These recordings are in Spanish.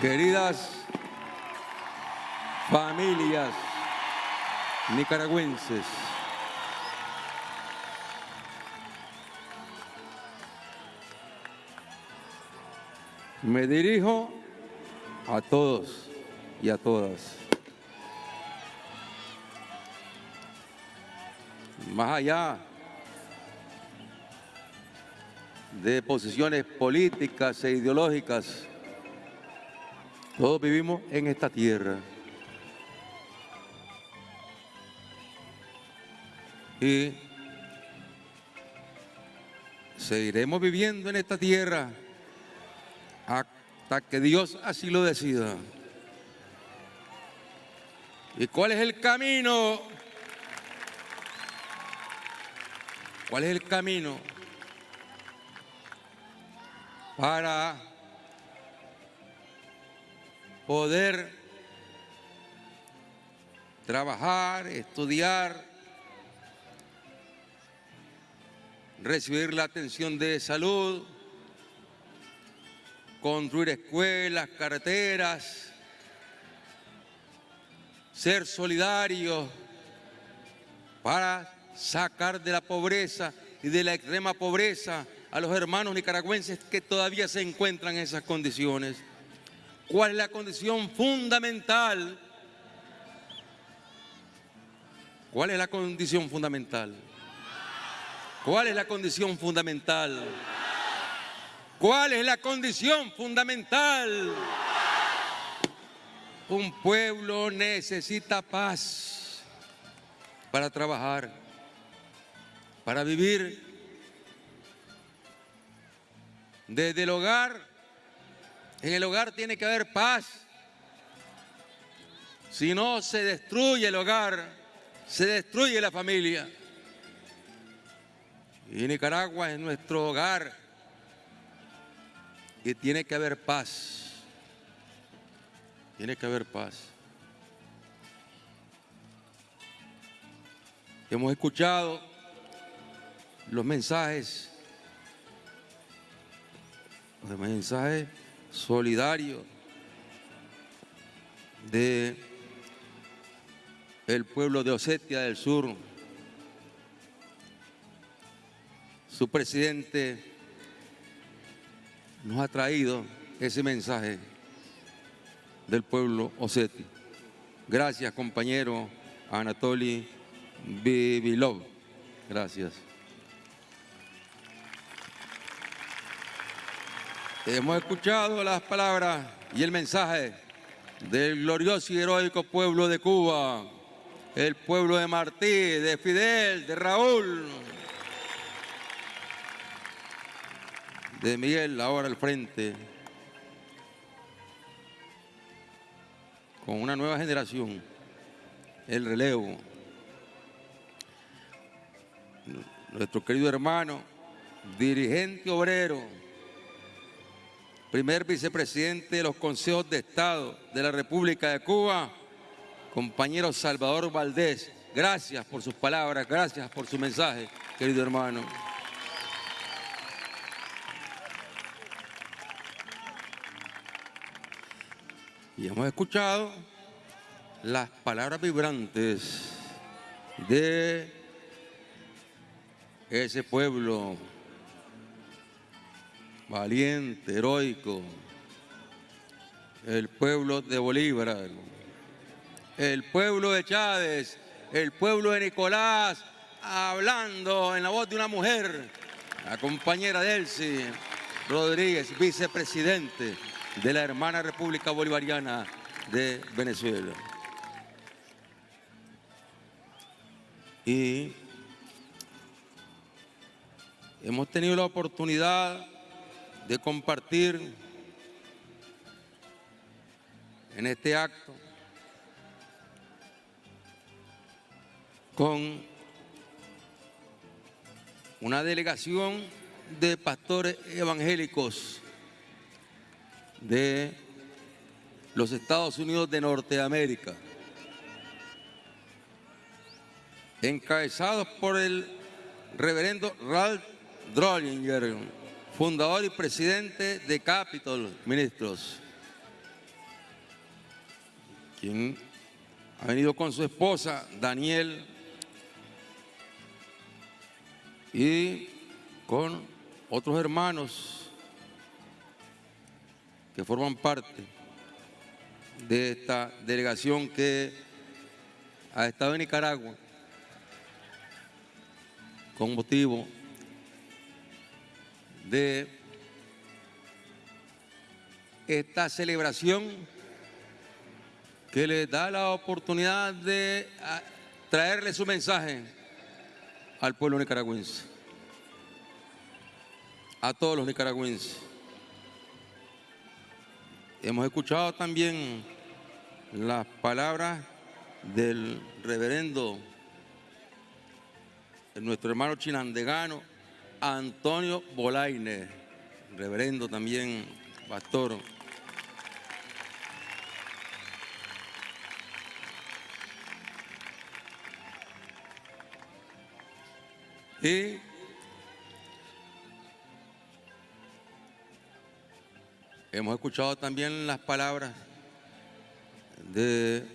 Queridas familias nicaragüenses, me dirijo a todos y a todas. Más allá de posiciones políticas e ideológicas, todos vivimos en esta tierra. Y seguiremos viviendo en esta tierra hasta que Dios así lo decida. ¿Y cuál es el camino? ¿Cuál es el camino para poder trabajar, estudiar, recibir la atención de salud, construir escuelas, carreteras, ser solidarios para sacar de la pobreza y de la extrema pobreza a los hermanos nicaragüenses que todavía se encuentran en esas condiciones. ¿Cuál es la condición fundamental? ¿Cuál es la condición fundamental? ¿Cuál es la condición fundamental? ¿Cuál es la condición fundamental? Un pueblo necesita paz para trabajar, para vivir desde el hogar en el hogar tiene que haber paz. Si no, se destruye el hogar, se destruye la familia. Y Nicaragua es nuestro hogar y tiene que haber paz. Tiene que haber paz. Hemos escuchado los mensajes, los mensajes solidario de el pueblo de Osetia del Sur. Su presidente nos ha traído ese mensaje del pueblo Oseti. Gracias, compañero Anatoly Bibilov. Gracias. Hemos escuchado las palabras y el mensaje del glorioso y heroico pueblo de Cuba, el pueblo de Martí, de Fidel, de Raúl, de Miguel ahora al frente, con una nueva generación, el relevo. Nuestro querido hermano, dirigente obrero, primer vicepresidente de los consejos de Estado de la República de Cuba, compañero Salvador Valdés. Gracias por sus palabras, gracias por su mensaje, querido hermano. Y hemos escuchado las palabras vibrantes de ese pueblo valiente, heroico, el pueblo de Bolívar, el pueblo de Chávez, el pueblo de Nicolás, hablando en la voz de una mujer, la compañera Delcy Rodríguez, vicepresidente de la hermana República Bolivariana de Venezuela. Y hemos tenido la oportunidad de compartir en este acto con una delegación de pastores evangélicos de los Estados Unidos de Norteamérica, encabezados por el reverendo Ralph Drollinger, fundador y presidente de Capitol Ministros, quien ha venido con su esposa, Daniel, y con otros hermanos que forman parte de esta delegación que ha estado en Nicaragua con motivo de esta celebración que le da la oportunidad de ah, traerle su mensaje al pueblo nicaragüense, a todos los nicaragüenses. Hemos escuchado también las palabras del reverendo, nuestro hermano chinandegano, Antonio Bolaine, reverendo también, pastor. Y hemos escuchado también las palabras de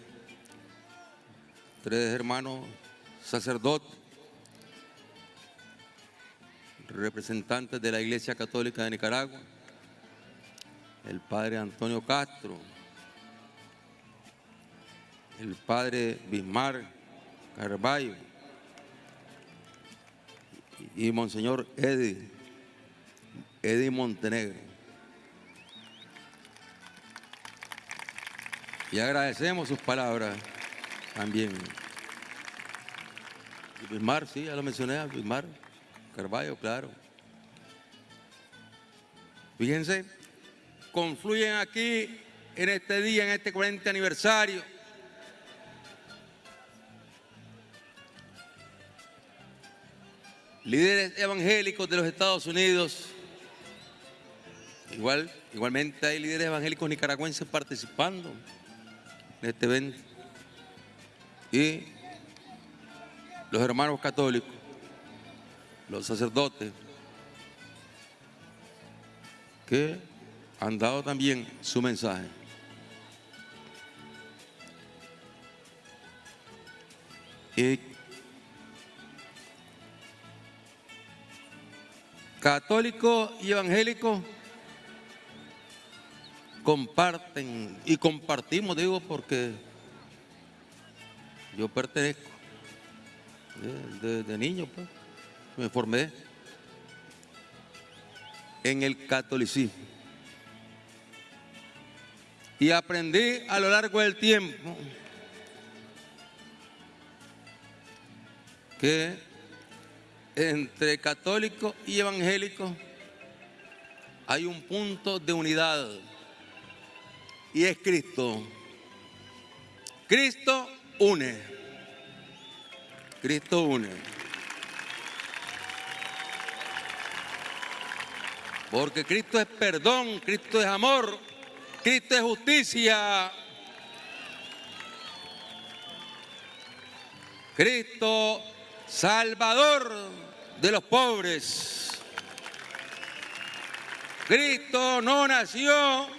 tres hermanos sacerdotes, representantes de la Iglesia Católica de Nicaragua, el padre Antonio Castro, el padre Bismar Carballo, y Monseñor Eddie, Eddie Montenegro. Y agradecemos sus palabras también. Bismar, sí, ya lo mencioné, Bismar, Carballo, claro. Fíjense, confluyen aquí en este día, en este 40 aniversario, líderes evangélicos de los Estados Unidos, igual, igualmente hay líderes evangélicos nicaragüenses participando en este evento, y los hermanos católicos, los sacerdotes, que han dado también su mensaje. Y católico y evangélico comparten y compartimos, digo, porque yo pertenezco desde niño, pues, me formé en el catolicismo. Y aprendí a lo largo del tiempo que entre católicos y evangélicos hay un punto de unidad y es Cristo. Cristo une. Cristo une. Porque Cristo es perdón, Cristo es amor, Cristo es justicia. Cristo Salvador de los pobres. Cristo no nació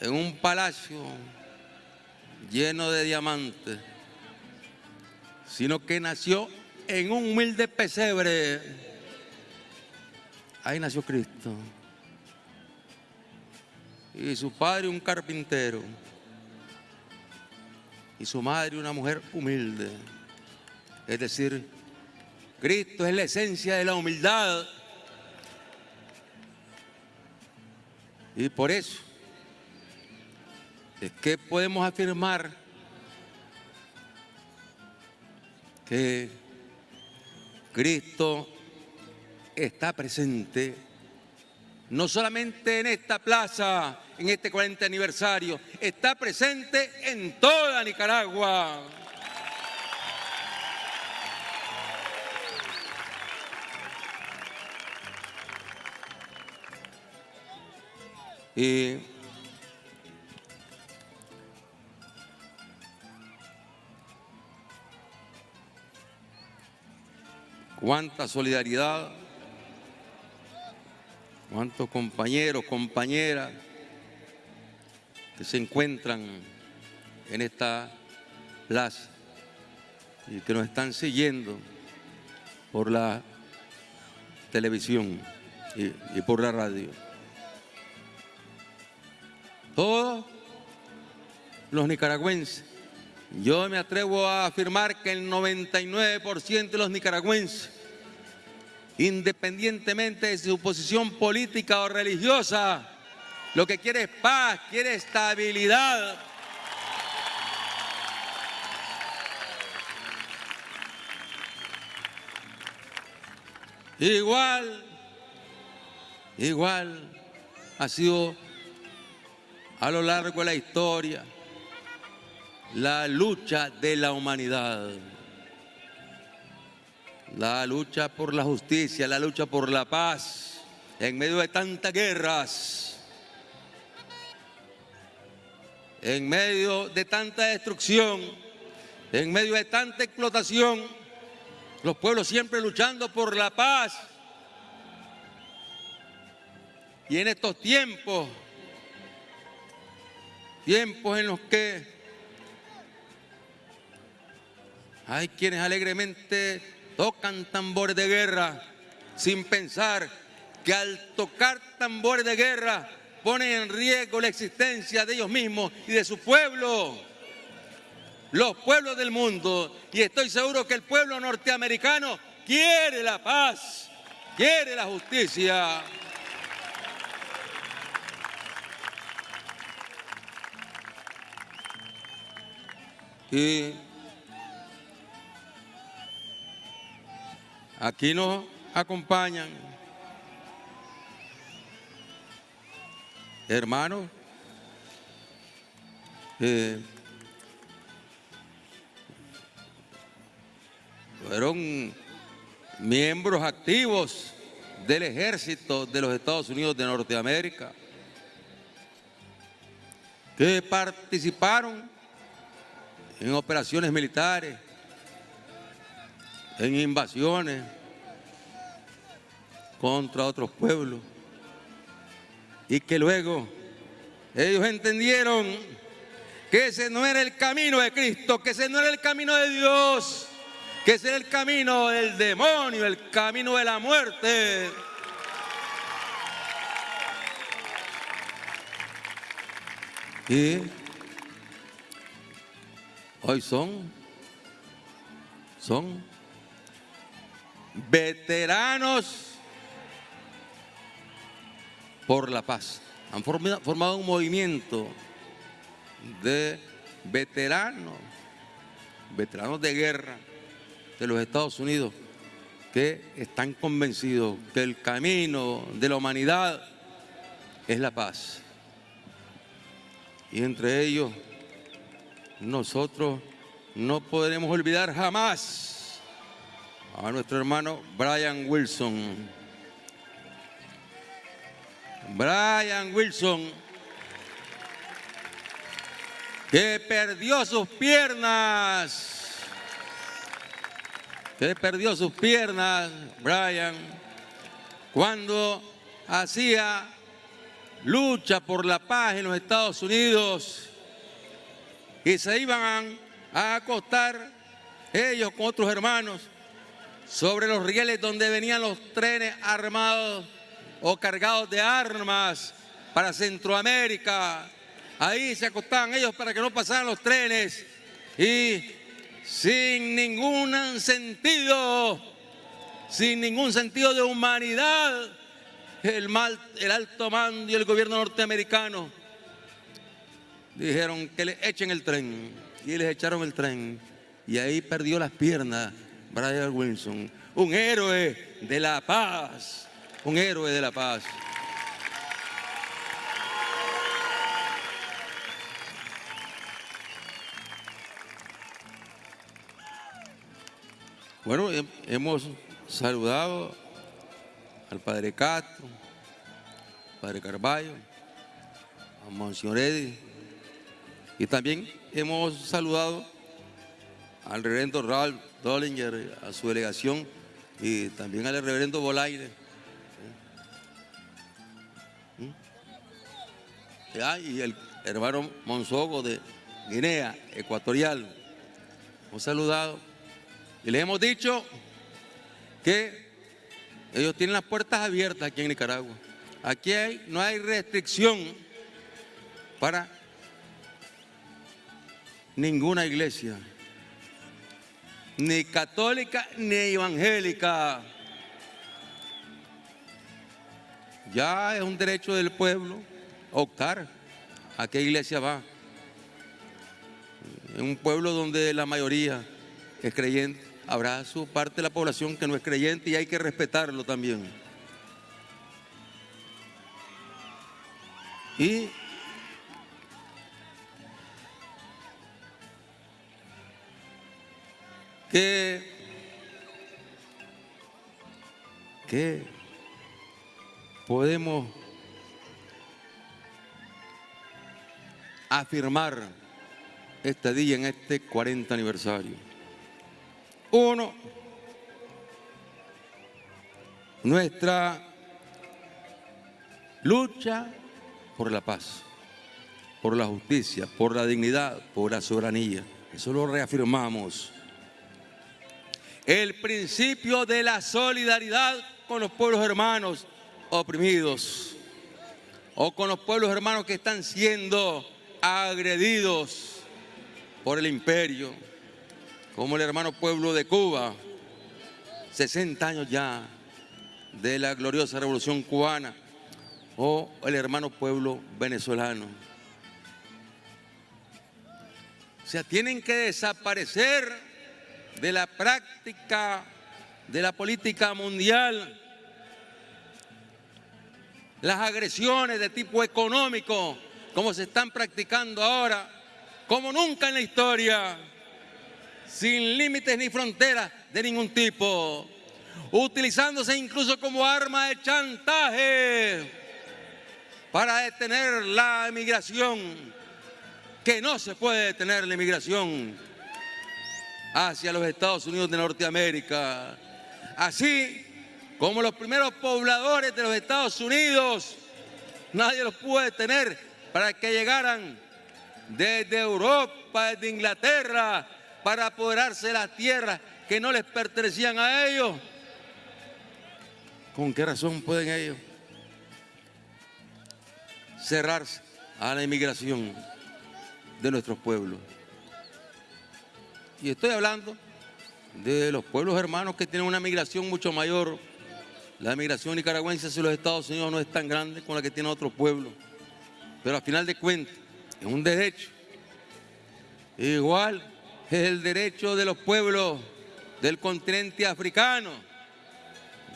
en un palacio lleno de diamantes, sino que nació en un humilde pesebre. Ahí nació Cristo. Y su padre un carpintero. Y su madre una mujer humilde. Es decir, Cristo es la esencia de la humildad. Y por eso es que podemos afirmar que Cristo está presente no solamente en esta plaza, en este 40 aniversario, está presente en toda Nicaragua. Y cuánta solidaridad, cuántos compañeros, compañeras que se encuentran en esta plaza y que nos están siguiendo por la televisión y, y por la radio. Todos los nicaragüenses, yo me atrevo a afirmar que el 99% de los nicaragüenses, independientemente de su posición política o religiosa, lo que quiere es paz, quiere estabilidad. Igual, igual ha sido a lo largo de la historia la lucha de la humanidad, la lucha por la justicia, la lucha por la paz, en medio de tantas guerras, en medio de tanta destrucción, en medio de tanta explotación, los pueblos siempre luchando por la paz. Y en estos tiempos, tiempos en los que hay quienes alegremente tocan tambores de guerra sin pensar que al tocar tambores de guerra ponen en riesgo la existencia de ellos mismos y de su pueblo, los pueblos del mundo. Y estoy seguro que el pueblo norteamericano quiere la paz, quiere la justicia. Y aquí nos acompañan. Hermanos eh, fueron miembros activos del ejército de los Estados Unidos de Norteamérica que participaron en operaciones militares, en invasiones contra otros pueblos y que luego ellos entendieron que ese no era el camino de Cristo, que ese no era el camino de Dios, que ese era el camino del demonio, el camino de la muerte. Y hoy son, son veteranos por la paz. Han formado un movimiento de veteranos, veteranos de guerra de los Estados Unidos que están convencidos que el camino de la humanidad es la paz. Y entre ellos nosotros no podremos olvidar jamás a nuestro hermano Brian Wilson. Brian Wilson, que perdió sus piernas, que perdió sus piernas, Brian, cuando hacía lucha por la paz en los Estados Unidos. Y se iban a acostar ellos con otros hermanos sobre los rieles donde venían los trenes armados o cargados de armas para Centroamérica. Ahí se acostaban ellos para que no pasaran los trenes. Y sin ningún sentido, sin ningún sentido de humanidad, el, el alto mando y el gobierno norteamericano dijeron que le echen el tren. Y les echaron el tren. Y ahí perdió las piernas Brian Wilson, un héroe de la paz, un héroe de la paz. Bueno, hemos saludado al Padre Castro, al Padre Carballo, a Monseñor Eddy, y también hemos saludado al reverendo Ralph Dollinger, a su delegación, y también al reverendo Bolaire. ¿Mm? y el hermano Monsogo de Guinea Ecuatorial. Hemos saludado y le hemos dicho que ellos tienen las puertas abiertas aquí en Nicaragua. Aquí no hay restricción para ninguna iglesia, ni católica ni evangélica. Ya es un derecho del pueblo optar a qué iglesia va. En un pueblo donde la mayoría es creyente, habrá su parte de la población que no es creyente y hay que respetarlo también. Y que, podemos afirmar este día en este 40 aniversario. Uno, nuestra lucha por la paz, por la justicia, por la dignidad, por la soberanía. Eso lo reafirmamos. El principio de la solidaridad con los pueblos hermanos oprimidos o con los pueblos hermanos que están siendo agredidos por el imperio, como el hermano pueblo de Cuba, 60 años ya de la gloriosa revolución cubana, o el hermano pueblo venezolano. O sea, tienen que desaparecer de la práctica de la política mundial. Las agresiones de tipo económico como se están practicando ahora, como nunca en la historia, sin límites ni fronteras de ningún tipo, utilizándose incluso como arma de chantaje para detener la emigración, que no se puede detener la emigración hacia los Estados Unidos de Norteamérica. Así como los primeros pobladores de los Estados Unidos, nadie los puede detener para que llegaran desde Europa, desde Inglaterra, para apoderarse de las tierras que no les pertenecían a ellos. ¿Con qué razón pueden ellos cerrarse a la inmigración de nuestros pueblos? Y estoy hablando de los pueblos hermanos que tienen una migración mucho mayor. La migración nicaragüense hacia los Estados Unidos no es tan grande como la que tiene otros pueblos. Pero al final de cuentas, es un derecho. Igual es el derecho de los pueblos del continente africano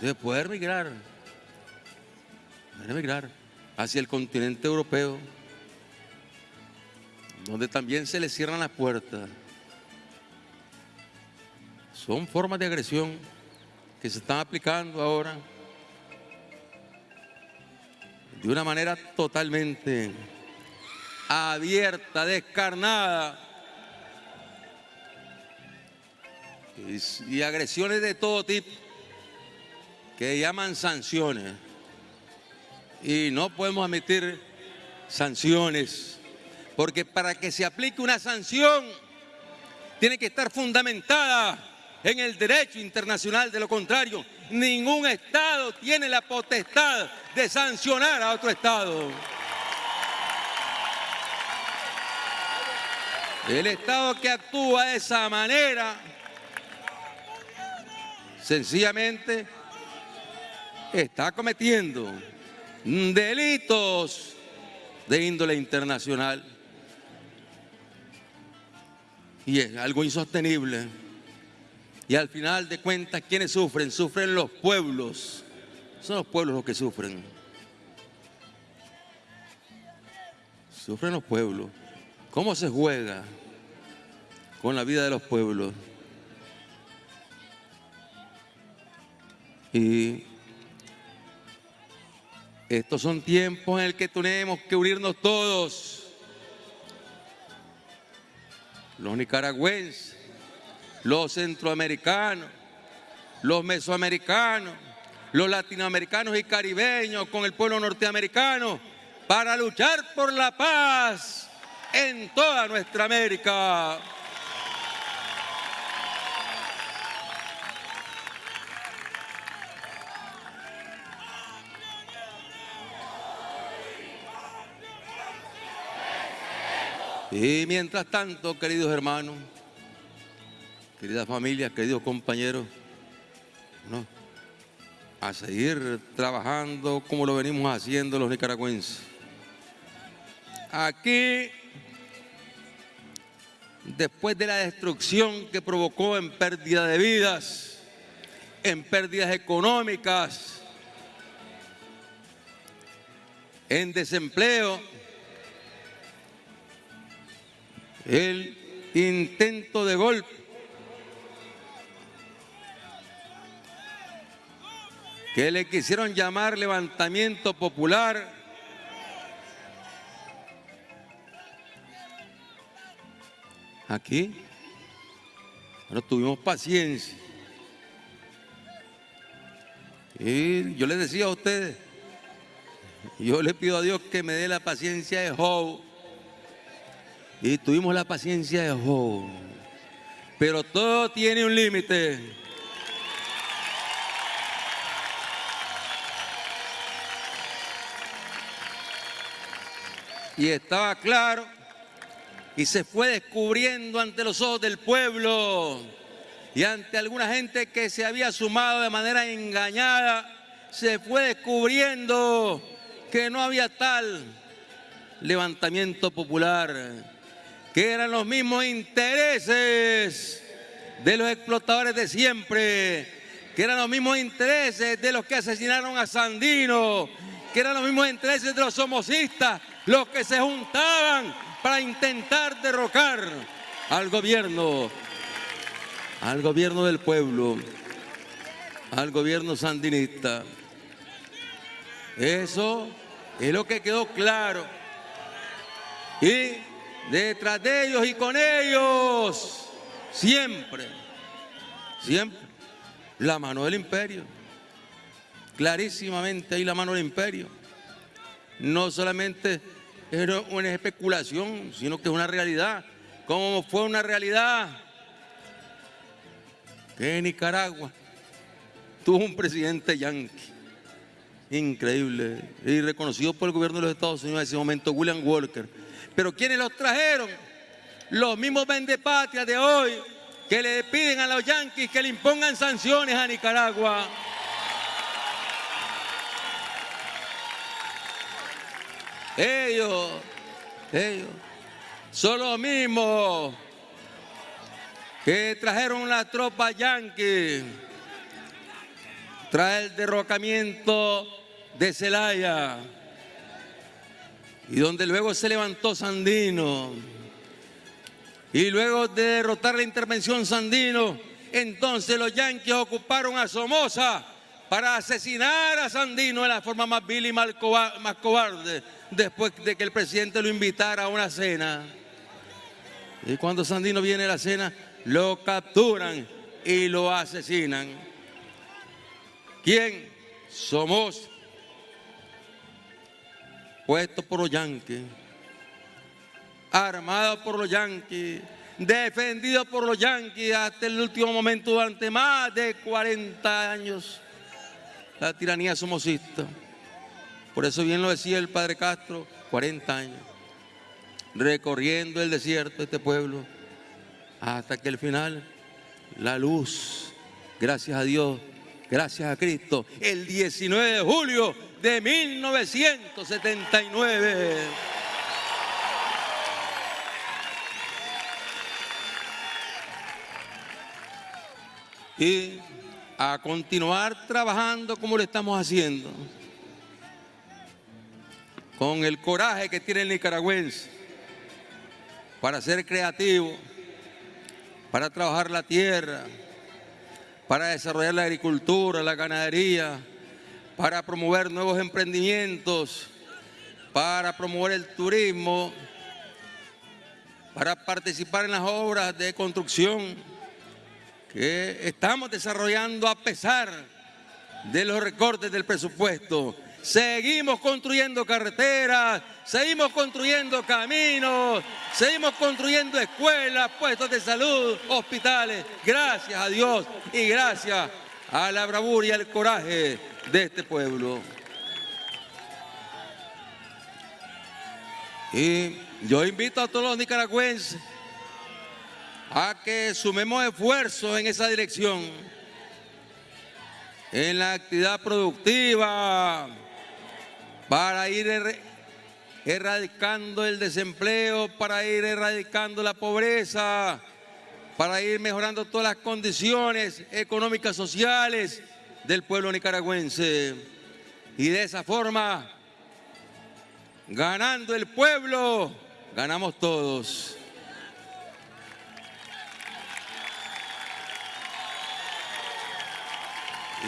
de poder migrar, poder migrar hacia el continente europeo, donde también se les cierran las puertas. Son formas de agresión que se están aplicando ahora de una manera totalmente abierta, descarnada, y, agresiones de todo tipo que llaman sanciones. Y no podemos admitir sanciones, porque para que se aplique una sanción tiene que estar fundamentada en el derecho internacional, de lo contrario, ningún Estado tiene la potestad de sancionar a otro Estado. El Estado que actúa de esa manera, sencillamente, está cometiendo delitos de índole internacional. Y es algo insostenible. Y al final de cuentas, ¿quiénes sufren? Sufren los pueblos. Son los pueblos los que sufren. Sufren los pueblos. ¿Cómo se juega con la vida de los pueblos? Y estos son tiempos en el que tenemos que unirnos todos. Los nicaragüenses, los centroamericanos, los mesoamericanos, los latinoamericanos y caribeños con el pueblo norteamericano para luchar por la paz en toda nuestra América. Y mientras tanto, queridos hermanos, queridas familias, queridos compañeros, a seguir trabajando como lo venimos haciendo los nicaragüenses. Aquí, después de la destrucción que provocó en pérdida de vidas, en pérdidas económicas, en desempleo, el intento de golpe que le quisieron llamar levantamiento popular aquí no tuvimos paciencia y yo les decía a ustedes yo le pido a Dios que me dé la paciencia de Job y tuvimos la paciencia de Job. Pero todo tiene un límite. Y estaba claro. Y se fue descubriendo ante los ojos del pueblo y ante alguna gente que se había sumado de manera engañada, se fue descubriendo que no había tal levantamiento popular que eran los mismos intereses de los explotadores de siempre, que eran los mismos intereses de los que asesinaron a Sandino, que eran los mismos intereses de los somocistas, los que se juntaban para intentar derrocar al gobierno, al gobierno del pueblo, al gobierno sandinista. Eso es lo que quedó claro. Y detrás de ellos y con ellos, siempre, siempre, la mano del imperio. Clarísimamente ahí la mano del imperio. No solamente es una especulación, sino que es una realidad. Como fue una realidad que Nicaragua tuvo un presidente yanqui. Increíble y reconocido por el gobierno de los Estados Unidos en ese momento, William Walker pero ¿quiénes los trajeron? Los mismos vendepatrias de hoy que le piden a los yanquis que le impongan sanciones a Nicaragua. Ellos, ellos, son los mismos que trajeron la tropa yanqui. Tras el derrocamiento de Celaya. Y donde luego se levantó Sandino. Y luego de derrotar la intervención Sandino, entonces los yanquis ocuparon a Somoza para asesinar a Sandino de la forma más vil y más cobarde, después de que el presidente lo invitara a una cena. Y cuando Sandino viene a la cena, lo capturan y lo asesinan. ¿Quién? Somoza puesto por los yanquis, armado por los yanquis, defendido por los yanquis hasta el último momento durante más de 40 años. La tiranía somocista. Por eso bien lo decía el padre Castro, 40 años, recorriendo el desierto de este pueblo, hasta que al final la luz, gracias a Dios, gracias a Cristo, el 19 de julio de 1979. Y a continuar trabajando como lo estamos haciendo, con el coraje que tiene el nicaragüense para ser creativo, para trabajar la tierra, para desarrollar la agricultura, la ganadería, para promover nuevos emprendimientos, para promover el turismo, para participar en las obras de construcción que estamos desarrollando a pesar de los recortes del presupuesto, Seguimos construyendo carreteras, seguimos construyendo caminos, seguimos construyendo escuelas, puestos de salud, hospitales. Gracias a Dios y gracias a la bravura y al coraje de este pueblo. Y yo invito a todos los nicaragüenses a que sumemos esfuerzos en esa dirección, en la actividad productiva, para ir erradicando el desempleo, para ir erradicando la pobreza, para ir mejorando todas las condiciones económicas, sociales del pueblo nicaragüense. Y de esa forma, ganando el pueblo, ganamos todos.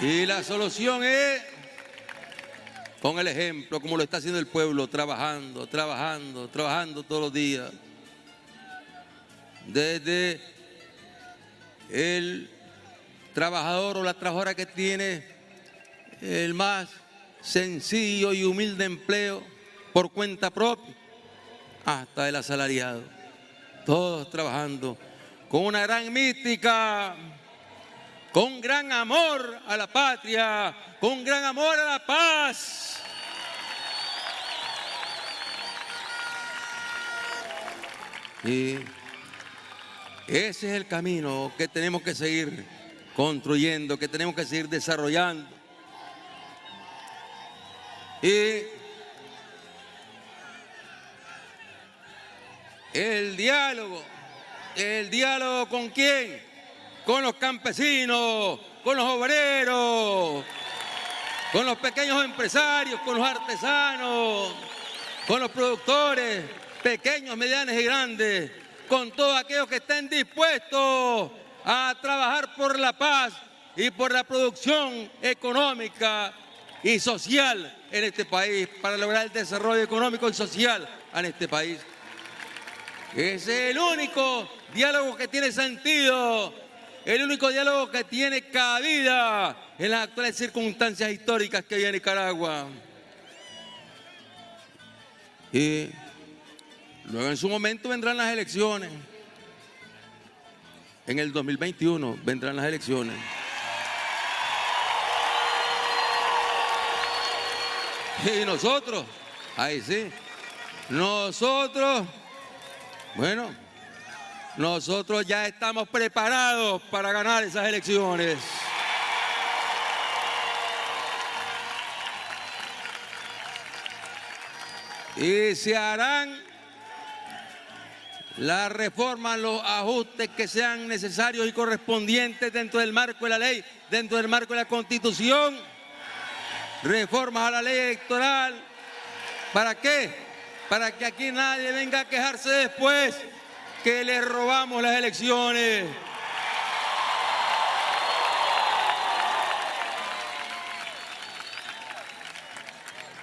Y la solución es con el ejemplo, como lo está haciendo el pueblo, trabajando, trabajando, trabajando todos los días. Desde el trabajador o la trabajadora que tiene el más sencillo y humilde empleo por cuenta propia, hasta el asalariado. Todos trabajando con una gran mística con gran amor a la patria, con gran amor a la paz. Y ese es el camino que tenemos que seguir construyendo, que tenemos que seguir desarrollando. Y el diálogo, el diálogo con quién? Con los campesinos, con los obreros, con los pequeños empresarios, con los artesanos, con los productores, pequeños, medianos y grandes, con todos aquellos que estén dispuestos a trabajar por la paz y por la producción económica y social en este país, para lograr el desarrollo económico y social en este país. Es el único diálogo que tiene sentido el único diálogo que tiene cabida en las actuales circunstancias históricas que hay en Nicaragua. Y luego en su momento vendrán las elecciones. En el 2021 vendrán las elecciones. Y nosotros, ahí sí, nosotros, bueno, nosotros ya estamos preparados para ganar esas elecciones. Y se harán las reformas, los ajustes que sean necesarios y correspondientes dentro del marco de la ley, dentro del marco de la Constitución, reformas a la ley electoral. ¿Para qué? Para que aquí nadie venga a quejarse después que le robamos las elecciones.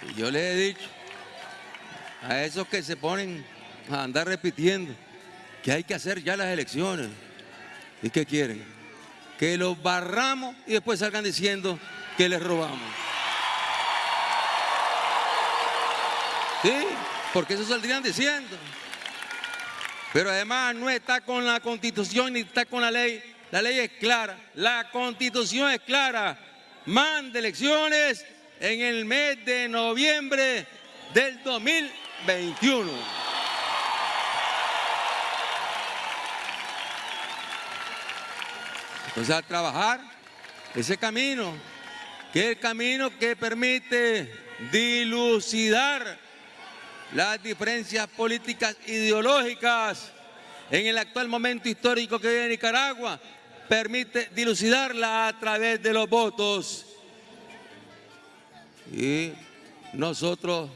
Y yo les he dicho a esos que se ponen a andar repitiendo que hay que hacer ya las elecciones. ¿Y qué quieren? Que los barramos y después salgan diciendo que les robamos. ¿Sí? Porque eso saldrían diciendo. Pero además no está con la constitución ni está con la ley. La ley es clara, la constitución es clara. Manda elecciones en el mes de noviembre del 2021. Entonces a trabajar ese camino, que es el camino que permite dilucidar las diferencias políticas ideológicas en el actual momento histórico que vive Nicaragua, permite dilucidarla a través de los votos. Y nosotros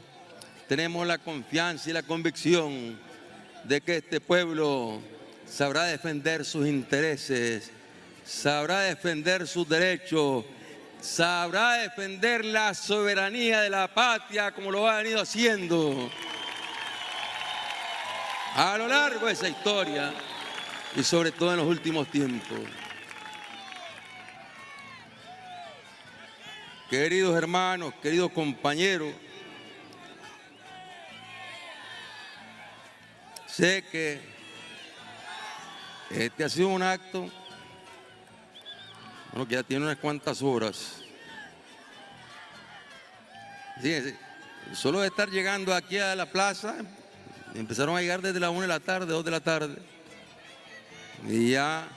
tenemos la confianza y la convicción de que este pueblo sabrá defender sus intereses, sabrá defender sus derechos, sabrá defender la soberanía de la patria como lo ha venido haciendo a lo largo de esa historia y sobre todo en los últimos tiempos. queridos hermanos, queridos compañeros, sé que este ha sido un acto bueno, que ya tiene unas cuantas horas. Fíjense, solo de estar llegando aquí a la plaza, empezaron a llegar desde la 1 de la tarde, 2 de la tarde, y ya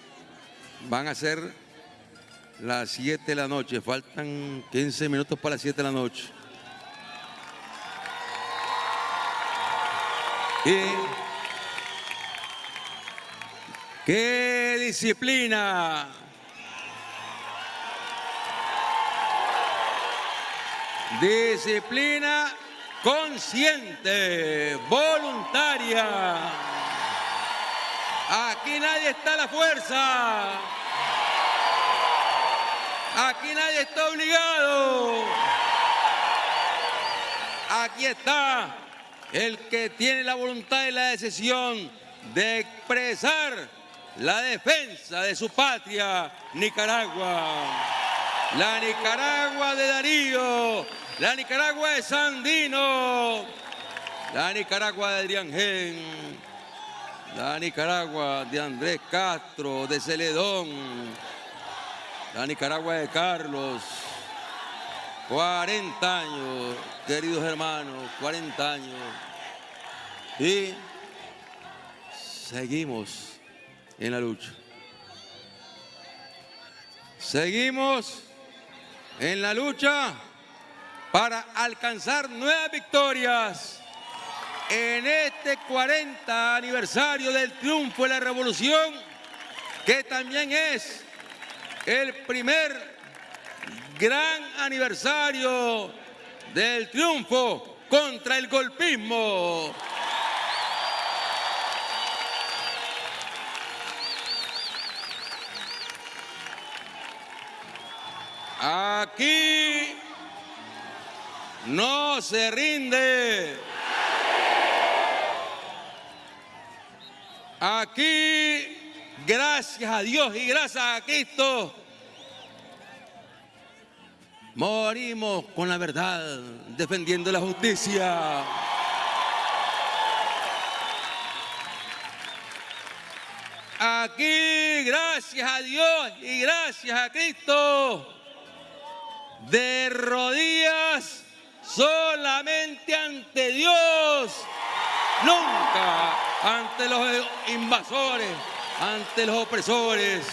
van a ser las 7 de la noche, faltan 15 minutos para las 7 de la noche. Y qué disciplina Disciplina consciente, voluntaria. Aquí nadie está a la fuerza. Aquí nadie está obligado. Aquí está el que tiene la voluntad y la decisión de expresar la defensa de su patria, Nicaragua. La Nicaragua de Darío, la Nicaragua de Sandino, la Nicaragua de Adrián Gen, la Nicaragua de Andrés Castro, de Celedón, la Nicaragua de Carlos, 40 años, queridos hermanos, 40 años. Y seguimos en la lucha. Seguimos en la lucha para alcanzar nuevas victorias en este 40 aniversario del triunfo de la revolución, que también es el primer gran aniversario del triunfo contra el golpismo. Aquí no se rinde. Aquí, gracias a Dios y gracias a Cristo, morimos con la verdad, defendiendo la justicia. Aquí, gracias a Dios y gracias a Cristo, de rodillas solamente ante Dios, nunca ante los invasores, ante los opresores.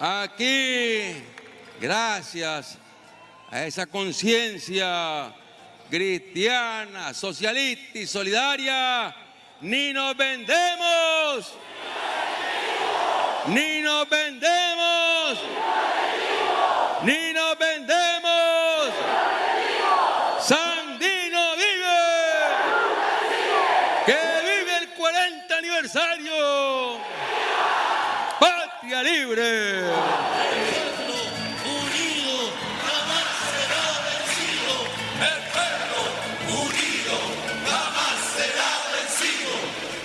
Aquí, gracias a esa conciencia cristiana, socialista y solidaria, ni nos vendemos, ni nos vendemos, ni nos vendemos. Sandino vive, que vive el 40 aniversario. Patria libre.